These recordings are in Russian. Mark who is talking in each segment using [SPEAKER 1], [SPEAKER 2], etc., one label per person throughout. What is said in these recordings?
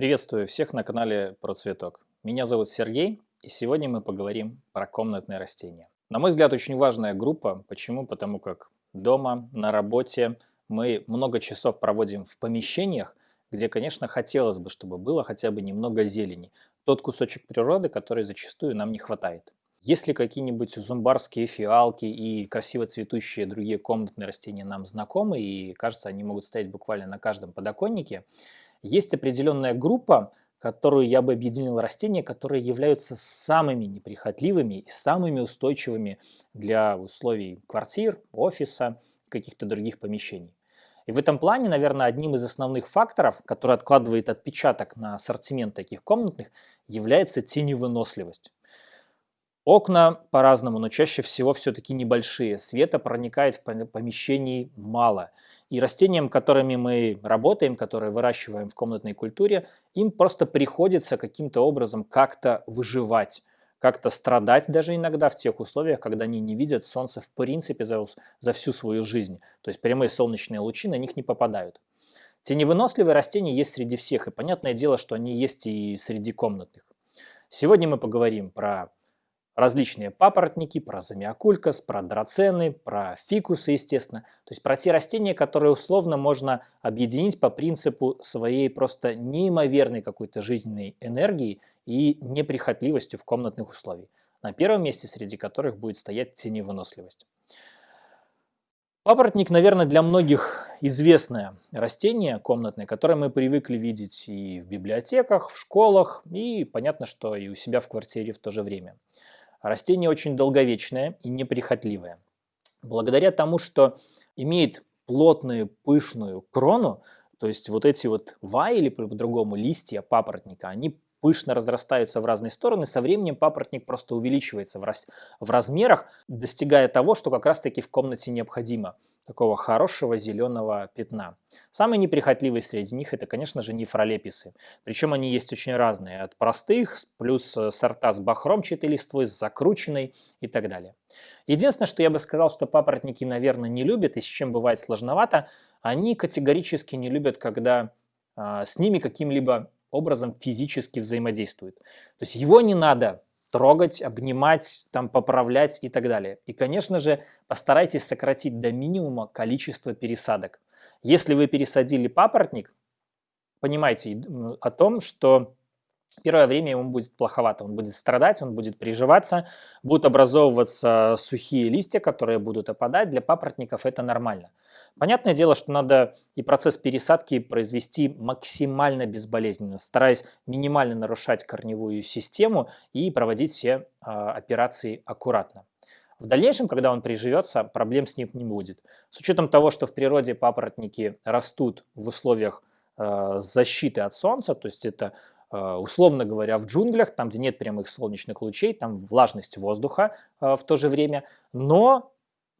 [SPEAKER 1] Приветствую всех на канале Про Цветок. Меня зовут Сергей, и сегодня мы поговорим про комнатные растения. На мой взгляд, очень важная группа. Почему? Потому как дома, на работе мы много часов проводим в помещениях, где, конечно, хотелось бы, чтобы было хотя бы немного зелени. Тот кусочек природы, который зачастую нам не хватает. Если какие-нибудь зумбарские фиалки и красиво цветущие другие комнатные растения нам знакомы, и кажется, они могут стоять буквально на каждом подоконнике, есть определенная группа, которую я бы объединил растения, которые являются самыми неприхотливыми и самыми устойчивыми для условий квартир, офиса, каких-то других помещений. И в этом плане, наверное, одним из основных факторов, который откладывает отпечаток на ассортимент таких комнатных, является теневыносливость. Окна по-разному, но чаще всего все-таки небольшие. Света проникает в помещении мало. И растениям, которыми мы работаем, которые выращиваем в комнатной культуре, им просто приходится каким-то образом как-то выживать как-то страдать даже иногда в тех условиях, когда они не видят солнца в принципе за, за всю свою жизнь. То есть прямые солнечные лучи на них не попадают. Теневыносливые растения есть среди всех, и понятное дело, что они есть и среди комнатных. Сегодня мы поговорим про различные папоротники, про замиокулькас, про драцены, про фикусы, естественно. То есть про те растения, которые условно можно объединить по принципу своей просто неимоверной какой-то жизненной энергии и неприхотливостью в комнатных условиях. На первом месте среди которых будет стоять теневыносливость. Папоротник, наверное, для многих известное растение комнатное, которое мы привыкли видеть и в библиотеках, в школах, и понятно, что и у себя в квартире в то же время. Растение очень долговечное и неприхотливое. Благодаря тому, что имеет плотную пышную крону, то есть вот эти вот ва или по-другому листья папоротника, они пышно разрастаются в разные стороны, со временем папоротник просто увеличивается в, раз, в размерах, достигая того, что как раз-таки в комнате необходимо – такого хорошего зеленого пятна. Самые неприхотливые среди них это, конечно же, нефролеписы. Причем они есть очень разные, от простых, плюс э, сорта с бахромчатой листвой, с закрученной и так далее. Единственное, что я бы сказал, что папоротники, наверное, не любят, и с чем бывает сложновато, они категорически не любят, когда а, с ними каким-либо образом физически взаимодействуют. То есть его не надо трогать, обнимать, там, поправлять и так далее. И, конечно же, постарайтесь сократить до минимума количество пересадок. Если вы пересадили папоротник, понимайте о том, что первое время ему будет плоховато, он будет страдать, он будет приживаться, будут образовываться сухие листья, которые будут опадать, для папоротников это нормально. Понятное дело, что надо и процесс пересадки произвести максимально безболезненно, стараясь минимально нарушать корневую систему и проводить все э, операции аккуратно. В дальнейшем, когда он приживется, проблем с ним не будет. С учетом того, что в природе папоротники растут в условиях э, защиты от солнца, то есть это Э, условно говоря, в джунглях, там, где нет прямых солнечных лучей, там влажность воздуха в то же время, но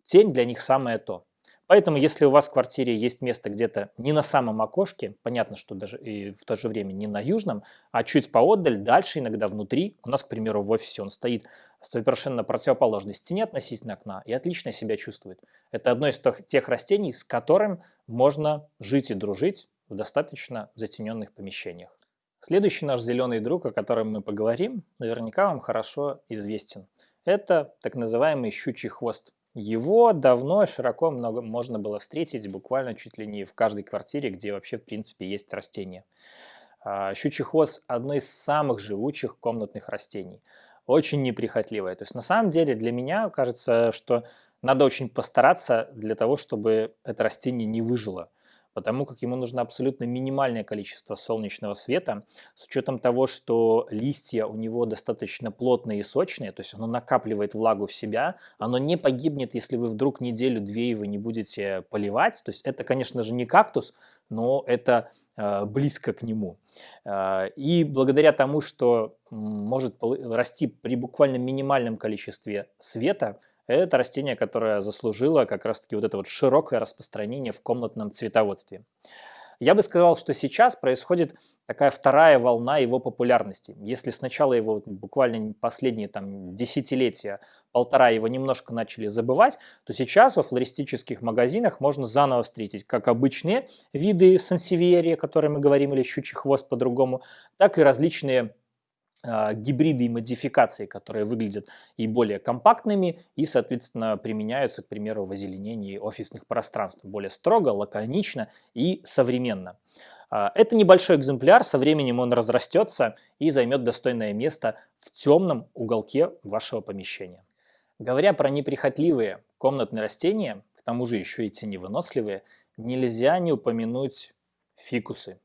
[SPEAKER 1] тень для них самое то. Поэтому, если у вас в квартире есть место где-то не на самом окошке, понятно, что даже и в то же время не на южном, а чуть поотдаль, дальше иногда внутри, у нас, к примеру, в офисе он стоит совершенно противоположной стене относительно окна и отлично себя чувствует. Это одно из тех растений, с которым можно жить и дружить в достаточно затененных помещениях. Следующий наш зеленый друг, о котором мы поговорим, наверняка вам хорошо известен. Это так называемый щучий хвост. Его давно и широко много можно было встретить буквально чуть ли не в каждой квартире, где вообще в принципе есть растения. А, щучий хвост – одно из самых живучих комнатных растений. Очень неприхотливое. То есть на самом деле для меня кажется, что надо очень постараться для того, чтобы это растение не выжило потому как ему нужно абсолютно минимальное количество солнечного света, с учетом того, что листья у него достаточно плотные и сочные, то есть оно накапливает влагу в себя, оно не погибнет, если вы вдруг неделю-две его не будете поливать, то есть это, конечно же, не кактус, но это э, близко к нему. Э, и благодаря тому, что может расти при буквально минимальном количестве света, это растение, которое заслужило как раз-таки вот это вот широкое распространение в комнатном цветоводстве. Я бы сказал, что сейчас происходит такая вторая волна его популярности. Если сначала его буквально последние там, десятилетия, полтора его немножко начали забывать, то сейчас во флористических магазинах можно заново встретить как обычные виды сансевиерия, о которых мы говорим, или щучий хвост по-другому, так и различные гибриды и модификации, которые выглядят и более компактными, и, соответственно, применяются, к примеру, в озеленении офисных пространств более строго, лаконично и современно. А, это небольшой экземпляр, со временем он разрастется и займет достойное место в темном уголке вашего помещения. Говоря про неприхотливые комнатные растения, к тому же еще и теневыносливые, нельзя не упомянуть фикусы.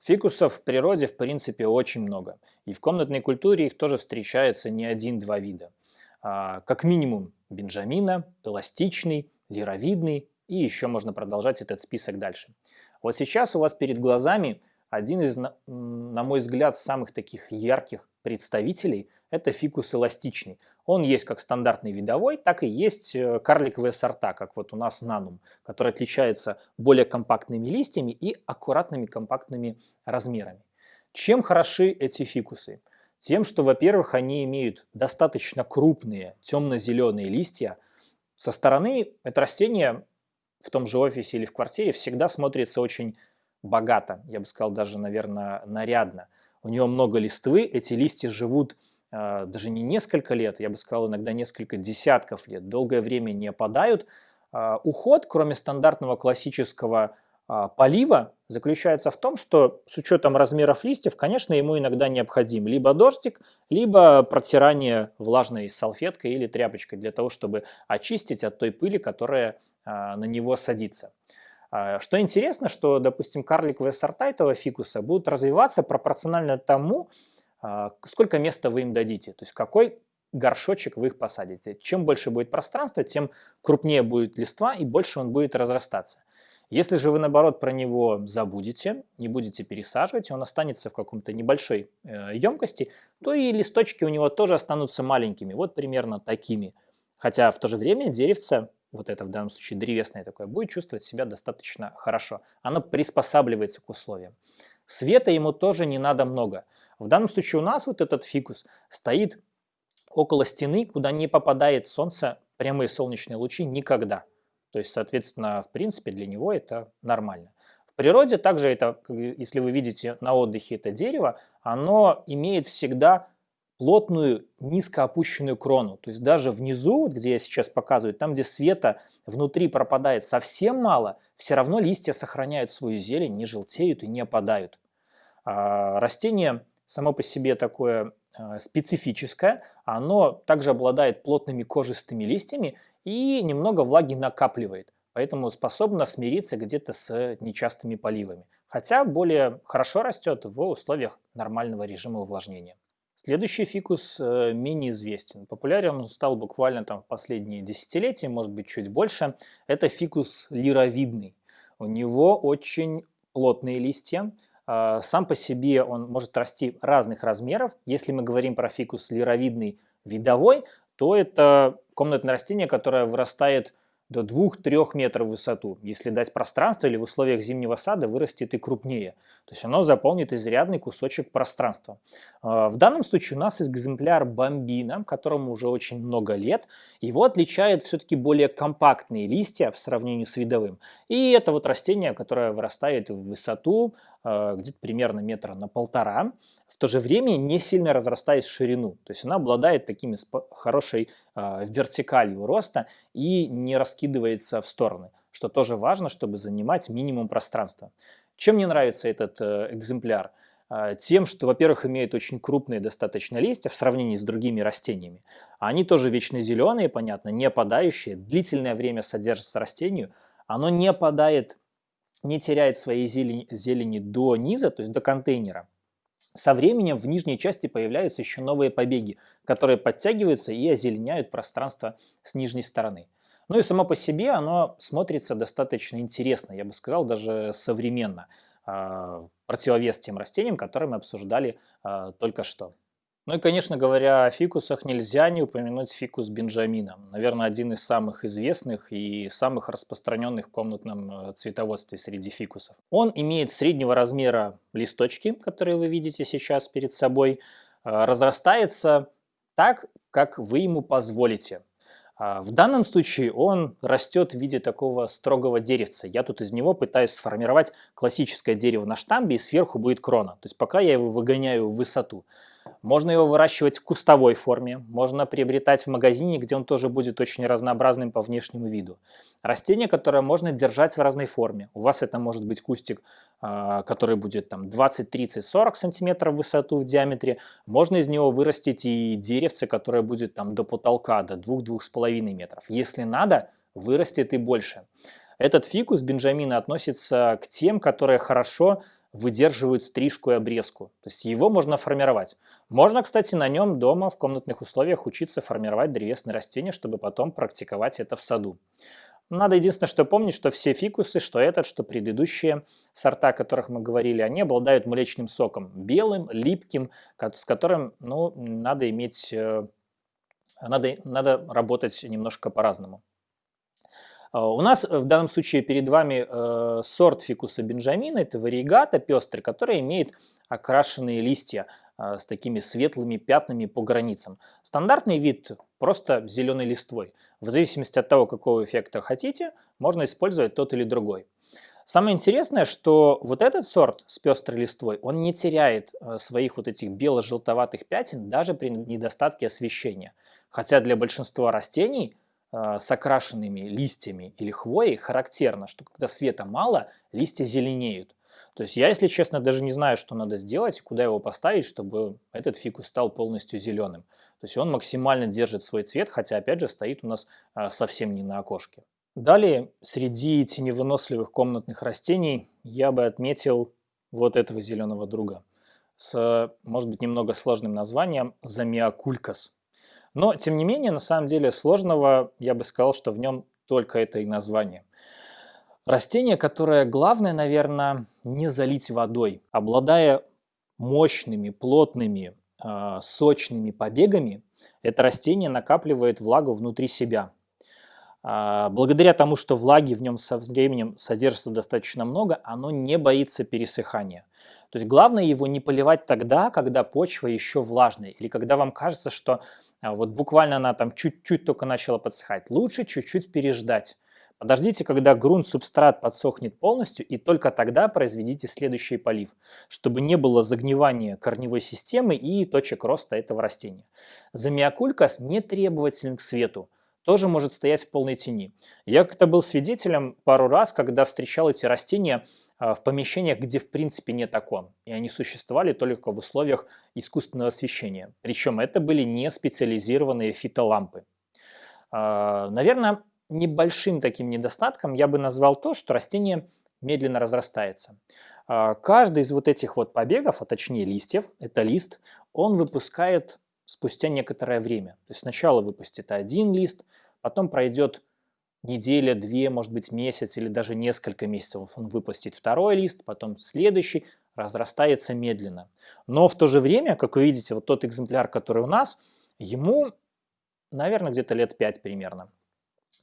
[SPEAKER 1] Фикусов в природе в принципе очень много, и в комнатной культуре их тоже встречается не один-два вида. А, как минимум бенджамина, эластичный, лировидный, и еще можно продолжать этот список дальше. Вот сейчас у вас перед глазами один из, на мой взгляд, самых таких ярких представителей – это фикус эластичный. Он есть как стандартный видовой, так и есть э, карликовые сорта, как вот у нас нанум, который отличается более компактными листьями и аккуратными компактными размерами. Чем хороши эти фикусы? Тем, что, во-первых, они имеют достаточно крупные темно-зеленые листья. Со стороны это растение в том же офисе или в квартире всегда смотрится очень богато, я бы сказал даже, наверное, нарядно. У него много листвы, эти листья живут э, даже не несколько лет, я бы сказал иногда несколько десятков лет, долгое время не опадают. Э, уход, кроме стандартного классического э, полива, заключается в том, что с учетом размеров листьев, конечно, ему иногда необходим либо дождик, либо протирание влажной салфеткой или тряпочкой для того, чтобы очистить от той пыли, которая на него садиться. А, что интересно, что, допустим, карликовые сорта этого фикуса будут развиваться пропорционально тому, а, сколько места вы им дадите, то есть какой горшочек вы их посадите. Чем больше будет пространства, тем крупнее будет листва и больше он будет разрастаться. Если же вы, наоборот, про него забудете, не будете пересаживать, он останется в каком-то небольшой э, емкости, то и листочки у него тоже останутся маленькими, вот примерно такими. Хотя в то же время деревце вот это в данном случае древесное такое, будет чувствовать себя достаточно хорошо. Оно приспосабливается к условиям. Света ему тоже не надо много. В данном случае у нас вот этот фикус стоит около стены, куда не попадает солнце, прямые солнечные лучи никогда. То есть, соответственно, в принципе, для него это нормально. В природе также это, если вы видите на отдыхе это дерево, оно имеет всегда плотную низко опущенную крону. То есть даже внизу, вот где я сейчас показываю, там где света внутри пропадает совсем мало, все равно листья сохраняют свою зелень, не желтеют и не опадают. А растение само по себе такое а, специфическое, оно также обладает плотными кожистыми листьями и немного влаги накапливает. Поэтому способно смириться где-то с нечастыми поливами. Хотя более хорошо растет в условиях нормального режима увлажнения. Следующий фикус э, менее известен. Популярен он стал буквально там в последние десятилетия, может быть чуть больше. Это фикус лировидный. У него очень плотные листья. А, сам по себе он может расти разных размеров. Если мы говорим про фикус лировидный видовой, то это комнатное растение, которое вырастает до 2-3 метров в высоту. Если дать пространство или в условиях зимнего сада вырастет и крупнее. То есть оно заполнит изрядный кусочек пространства. А, в данном случае у нас экземпляр бомбина, которому уже очень много лет. Его отличают все-таки более компактные листья в сравнении с видовым. И это вот растение, которое вырастает в высоту а, где-то примерно метра на полтора в то же время не сильно разрастаясь в ширину. То есть она обладает такими хорошей э, вертикалью роста и не раскидывается в стороны, что тоже важно, чтобы занимать минимум пространства. Чем мне нравится этот э, экземпляр? Э, тем, что, во-первых, имеет очень крупные достаточно листья в сравнении с другими растениями. Они тоже вечно зеленые, понятно, не опадающие, длительное время содержатся растению, оно не опадает, не теряет своей зелени, зелени до низа, то есть до контейнера. Со временем в нижней части появляются еще новые побеги, которые подтягиваются и озеленяют пространство с нижней стороны. Ну и само по себе оно смотрится достаточно интересно, я бы сказал, даже современно, а, противовес тем растениям, которые мы обсуждали а, только что. Ну и, конечно, говоря о фикусах, нельзя не упомянуть фикус Бенджамина. Наверное, один из самых известных и самых распространенных в комнатном э, цветоводстве среди фикусов. Он имеет среднего размера листочки, которые вы видите сейчас перед собой, э, разрастается так, как вы ему позволите. А, в данном случае он растет в виде такого строгого деревца. Я тут из него пытаюсь сформировать классическое дерево на штамбе, и сверху будет крона. То есть пока я его выгоняю в высоту. Можно его выращивать в кустовой форме, можно приобретать в магазине, где он тоже будет очень разнообразным по внешнему виду. Растение, которое можно держать в разной форме. У вас это может быть кустик, а, который будет там 20, 30, 40 сантиметров в высоту в диаметре. Можно из него вырастить и деревце, которое будет там до потолка, до 2-2,5 метров. Если надо, вырастет и больше. Этот фикус Бенджамина относится к тем, которые хорошо выдерживают стрижку и обрезку. То есть его можно формировать. Можно, кстати, на нем дома в комнатных условиях учиться формировать древесные растения, чтобы потом практиковать это в саду. Надо единственное, что помнить, что все фикусы, что этот, что предыдущие сорта, о которых мы говорили, они обладают млечным соком. Белым, липким, с которым ну, надо иметь, э, надо, надо работать немножко по-разному. А, у нас в данном случае перед вами э, сорт фикуса бенджамина, это варигата пестрый, который имеет окрашенные листья э, с такими светлыми пятнами по границам. Стандартный вид просто зеленой листвой. В зависимости от того, какого эффекта хотите, можно использовать тот или другой. Самое интересное, что вот этот сорт с пестрой листвой, он не теряет э, своих вот этих бело-желтоватых пятен даже при недостатке освещения. Хотя для большинства растений с окрашенными листьями или хвоей характерно, что когда света мало, листья зеленеют. То есть я, если честно, даже не знаю, что надо сделать, куда его поставить, чтобы этот фикус стал полностью зеленым. То есть он максимально держит свой цвет, хотя опять же стоит у нас а, совсем не на окошке. Далее, среди теневыносливых комнатных растений я бы отметил вот этого зеленого друга с, может быть, немного сложным названием Замиокулькас. Но, тем не менее, на самом деле сложного, я бы сказал, что в нем только это и название. Растение, которое главное, наверное, не залить водой. Обладая мощными, плотными, э, сочными побегами, это растение накапливает влагу внутри себя. Э, благодаря тому, что влаги в нем со временем содержится достаточно много, оно не боится пересыхания. То есть главное его не поливать тогда, когда почва еще влажная, или когда вам кажется, что а вот буквально она там чуть-чуть только начала подсыхать. Лучше чуть-чуть переждать. Подождите, когда грунт, субстрат подсохнет полностью, и только тогда произведите следующий полив, чтобы не было загнивания корневой системы и точек роста этого растения. Замиокулькас не требователен к свету, тоже может стоять в полной тени. Я как-то был свидетелем пару раз, когда встречал эти растения а, в помещениях, где в принципе нет окон, и они существовали только в условиях искусственного освещения. Причем это были не специализированные фитолампы. А, наверное, небольшим таким недостатком я бы назвал то, что растение медленно разрастается. А, каждый из вот этих вот побегов, а точнее листьев, это лист, он выпускает спустя некоторое время. То есть сначала выпустит один лист, потом пройдет неделя, две, может быть месяц или даже несколько месяцев он выпустит второй лист, потом следующий, разрастается медленно. Но в то же время, как вы видите, вот тот экземпляр, который у нас, ему, наверное, где-то лет 5 примерно.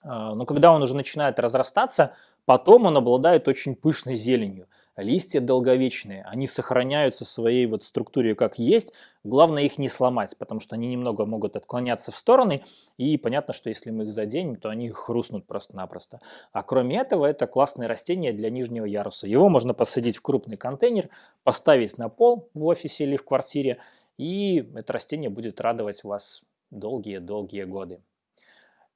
[SPEAKER 1] А, но когда он уже начинает разрастаться, потом он обладает очень пышной зеленью. Листья долговечные, они сохраняются в своей вот структуре как есть. Главное их не сломать, потому что они немного могут отклоняться в стороны. И понятно, что если мы их заденем, то они хрустнут просто-напросто. А кроме этого, это классное растение для нижнего яруса. Его можно посадить в крупный контейнер, поставить на пол в офисе или в квартире. И это растение будет радовать вас долгие-долгие годы.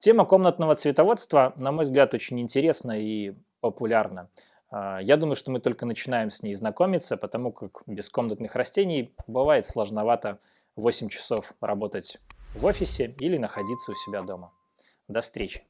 [SPEAKER 1] Тема комнатного цветоводства, на мой взгляд, очень интересна и популярна. А, я думаю, что мы только начинаем с ней знакомиться, потому как без комнатных растений бывает сложновато 8 часов работать в офисе или находиться у себя дома. До встречи!